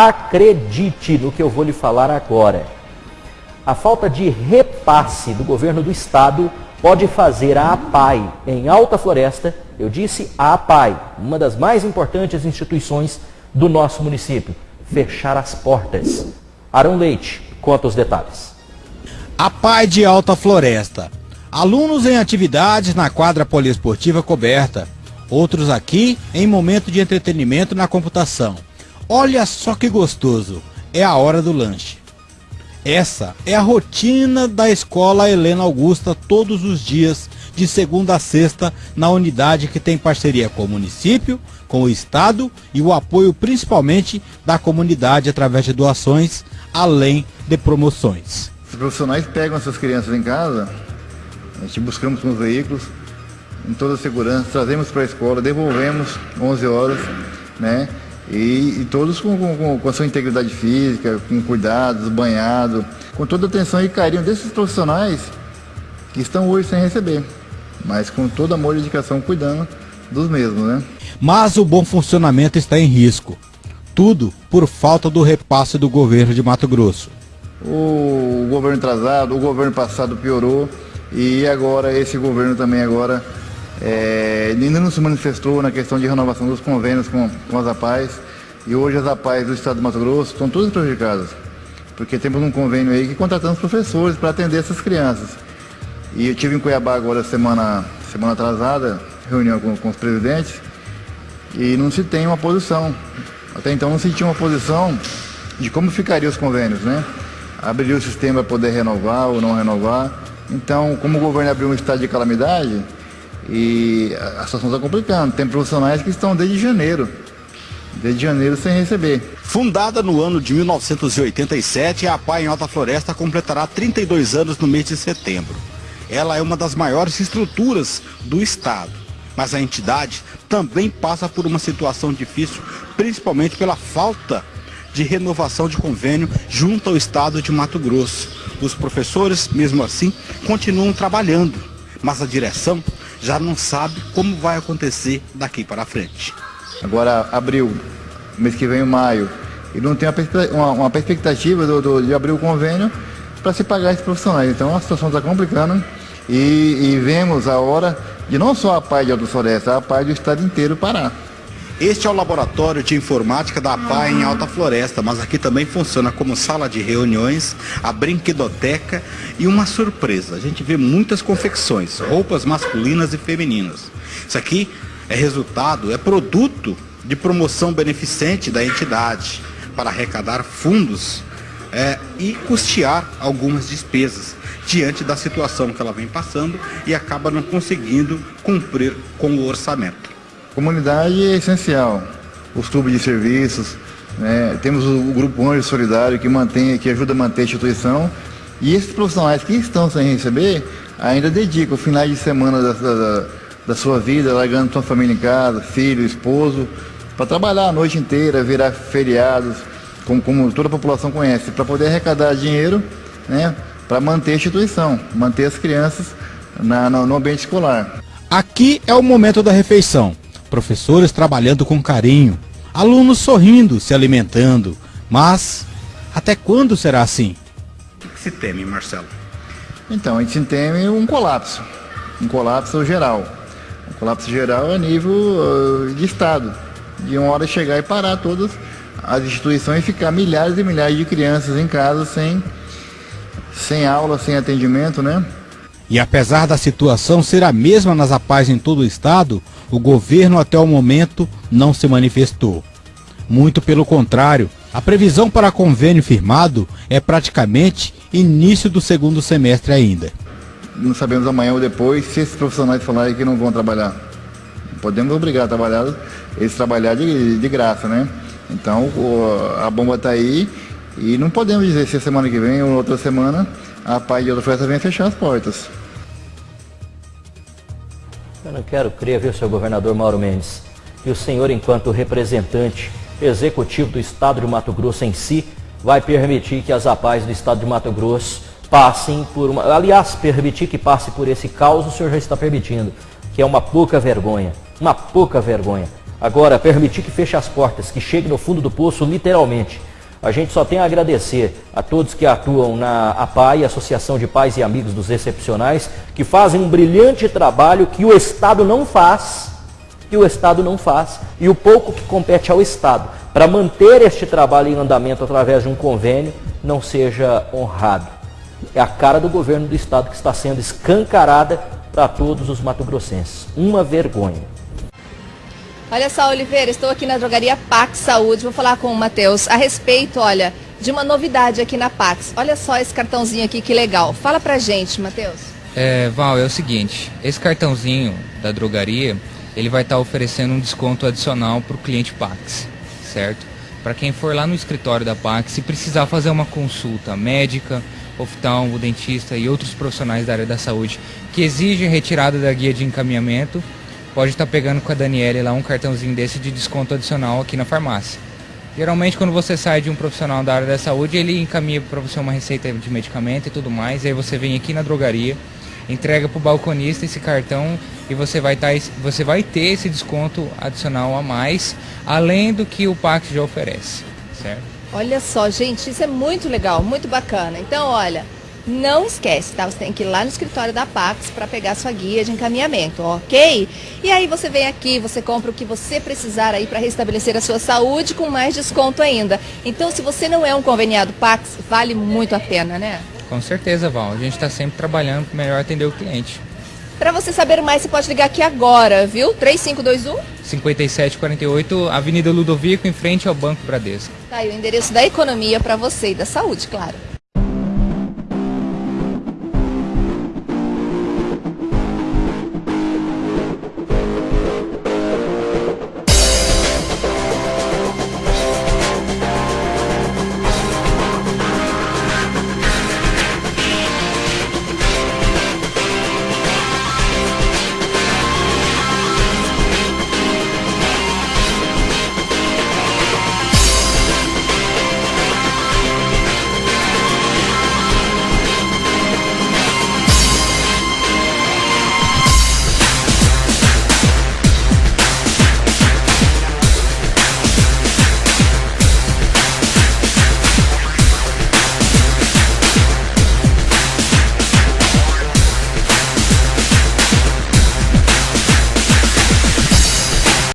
Acredite no que eu vou lhe falar agora. A falta de repasse do governo do estado pode fazer a APAI em Alta Floresta, eu disse a APAI, uma das mais importantes instituições do nosso município, fechar as portas. Arão Leite conta os detalhes. APAI de Alta Floresta. Alunos em atividades na quadra poliesportiva coberta. Outros aqui em momento de entretenimento na computação. Olha só que gostoso, é a hora do lanche. Essa é a rotina da escola Helena Augusta todos os dias, de segunda a sexta, na unidade que tem parceria com o município, com o estado e o apoio principalmente da comunidade através de doações, além de promoções. Os profissionais pegam essas crianças em casa, a gente buscamos com os veículos, em toda a segurança, trazemos para a escola, devolvemos 11 horas, né? E, e todos com, com, com, a sua integridade física, com cuidados, banhado, com toda a atenção e carinho desses profissionais que estão hoje sem receber, mas com todo amor e dedicação cuidando dos mesmos, né? Mas o bom funcionamento está em risco. Tudo por falta do repasse do governo de Mato Grosso. O governo atrasado, o governo passado piorou e agora esse governo também agora é, ainda não se manifestou na questão de renovação dos convênios com, com as APAES e hoje as APAES do Estado do Mato Grosso estão todas prejudicadas, porque temos um convênio aí que contratamos professores para atender essas crianças. E eu tive em Cuiabá agora semana, semana atrasada, reunião com, com os presidentes, e não se tem uma posição. Até então não se tinha uma posição de como ficariam os convênios, né? Abriria o sistema para poder renovar ou não renovar. Então, como o governo abriu um estado de calamidade, e a situação está complicando. Tem profissionais que estão desde janeiro, desde janeiro sem receber. Fundada no ano de 1987, a APA em Alta Floresta completará 32 anos no mês de setembro. Ela é uma das maiores estruturas do estado, mas a entidade também passa por uma situação difícil, principalmente pela falta de renovação de convênio junto ao estado de Mato Grosso. Os professores, mesmo assim, continuam trabalhando, mas a direção já não sabe como vai acontecer daqui para frente. Agora, abril, mês que vem, maio, e não tem uma, uma do, do, de abrir o convênio para se pagar esses profissionais. Então a situação está complicando e, e, vemos a hora de não só a PAI de Alto Floresta, a PAI do estado inteiro parar. Este é o laboratório de informática da APA em Alta Floresta, mas aqui também funciona como sala de reuniões, a brinquedoteca e uma surpresa. A gente vê muitas confecções, roupas masculinas e femininas. Isso aqui é resultado, é produto de promoção beneficente da entidade para arrecadar fundos é, e custear algumas despesas diante da situação que ela vem passando e acaba não conseguindo cumprir com o orçamento. Comunidade é essencial. Os clubes de serviços, né? temos o, Grupo Anjo Solidário que, mantém, que ajuda a manter a instituição. E esses profissionais que estão sem receber ainda dedicam finais de semana da, da, da sua vida, largando sua família em casa, filho, esposo, para trabalhar a noite inteira, virar feriados, como, como toda a população conhece, para poder arrecadar dinheiro né, para manter a instituição, manter as crianças na, no ambiente escolar. Aqui é o momento da refeição professores trabalhando com carinho, alunos sorrindo, se alimentando. Mas até quando será assim? O que se teme, Marcelo? Então, a gente teme um colapso, um colapso geral. Um colapso geral a nível uh, de Estado, de uma hora chegar e parar todas as instituições e ficar milhares e milhares de crianças em casa sem, sem aula, sem atendimento, né? E apesar da situação ser a mesma nas APAES em todo o estado, o governo até o momento não se manifestou. Muito pelo contrário, a previsão para convênio firmado é praticamente início do segundo semestre ainda. Não sabemos amanhã ou depois se esses profissionais falarem que não vão trabalhar. Podemos obrigar a trabalhar, eles trabalhar de, de graça, né? Então a bomba está aí e não podemos dizer se semana que vem ou outra semana a PAI de outra festa vem fechar as portas. Eu quero crer, viu, seu governador Mauro Mendes, que o senhor, enquanto representante executivo do Estado de Mato Grosso em si, vai permitir que as APAES do Estado de Mato Grosso passem por uma... Aliás, permitir que passe por esse caos, o senhor já está permitindo, que é uma pouca vergonha. Uma pouca vergonha. Agora, permitir que feche as portas, que chegue no fundo do poço, literalmente. A gente só tem a agradecer a todos que atuam na APAI, Associação de Pais e Amigos dos Excepcionais, que fazem um brilhante trabalho que o Estado não faz, que o Estado não faz, e o pouco que compete ao Estado, para manter este trabalho em andamento através de um convênio, não seja honrado. É a cara do governo do Estado que está sendo escancarada para todos os mato-grossenses. Uma vergonha. Olha só, Oliveira, estou aqui na drogaria Pax Saúde. Vou falar com o Matheus a respeito, olha, de uma novidade aqui na Pax. Olha só esse cartãozinho aqui, que legal. Fala pra gente, Matheus. É, Val, é o seguinte, esse cartãozinho da drogaria, ele vai estar tá oferecendo um desconto adicional para o cliente Pax, certo? Para quem for lá no escritório da Pax e precisar fazer uma consulta médica, oftalmo, dentista e outros profissionais da área da saúde que exigem retirada da guia de encaminhamento, pode estar tá pegando com a Daniele lá um cartãozinho desse de desconto adicional aqui na farmácia. Geralmente quando você sai de um profissional da área da saúde, ele encaminha para você uma receita de medicamento e tudo mais, e aí você vem aqui na drogaria, entrega para o balconista esse cartão e você vai, tá, você vai ter esse desconto adicional a mais, além do que o Pax já oferece, certo? Olha só, gente, isso é muito legal, muito bacana. Então, olha, não esquece, tá? Você tem que ir lá no escritório da Pax para pegar sua guia de encaminhamento, ok? E aí você vem aqui, você compra o que você precisar aí para restabelecer a sua saúde com mais desconto ainda. Então, se você não é um conveniado Pax, vale muito a pena, né? Com certeza, Val. A gente está sempre trabalhando para melhor atender o cliente. Para você saber mais, você pode ligar aqui agora, viu? 3521 5748, Avenida Ludovico, em frente ao Banco Bradesco. Tá aí o endereço da economia para você e da saúde, claro.